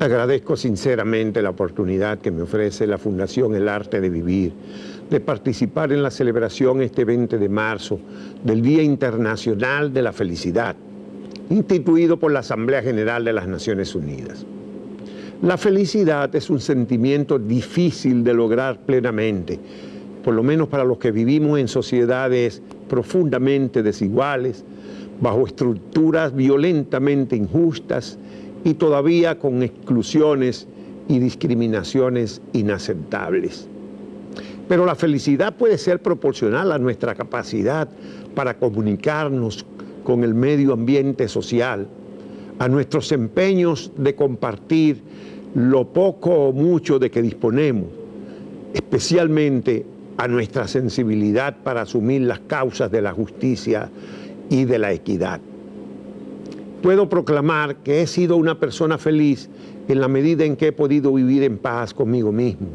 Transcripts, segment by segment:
Agradezco sinceramente la oportunidad que me ofrece la Fundación El Arte de Vivir de participar en la celebración este 20 de marzo del Día Internacional de la Felicidad, instituido por la Asamblea General de las Naciones Unidas. La felicidad es un sentimiento difícil de lograr plenamente, por lo menos para los que vivimos en sociedades profundamente desiguales, bajo estructuras violentamente injustas y todavía con exclusiones y discriminaciones inaceptables. Pero la felicidad puede ser proporcional a nuestra capacidad para comunicarnos con el medio ambiente social, a nuestros empeños de compartir lo poco o mucho de que disponemos, especialmente a nuestra sensibilidad para asumir las causas de la justicia y de la equidad. Puedo proclamar que he sido una persona feliz en la medida en que he podido vivir en paz conmigo mismo,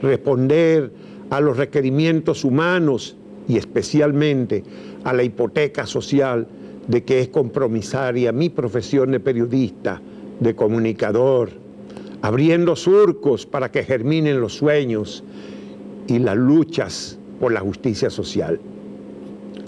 responder a los requerimientos humanos y especialmente a la hipoteca social de que es compromisaria mi profesión de periodista, de comunicador, abriendo surcos para que germinen los sueños y las luchas por la justicia social.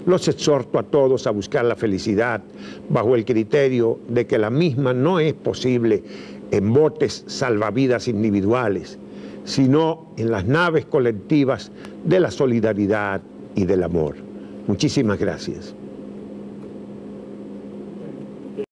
Los exhorto a todos a buscar la felicidad bajo el criterio de que la misma no es posible en botes salvavidas individuales, sino en las naves colectivas de la solidaridad y del amor. Muchísimas gracias.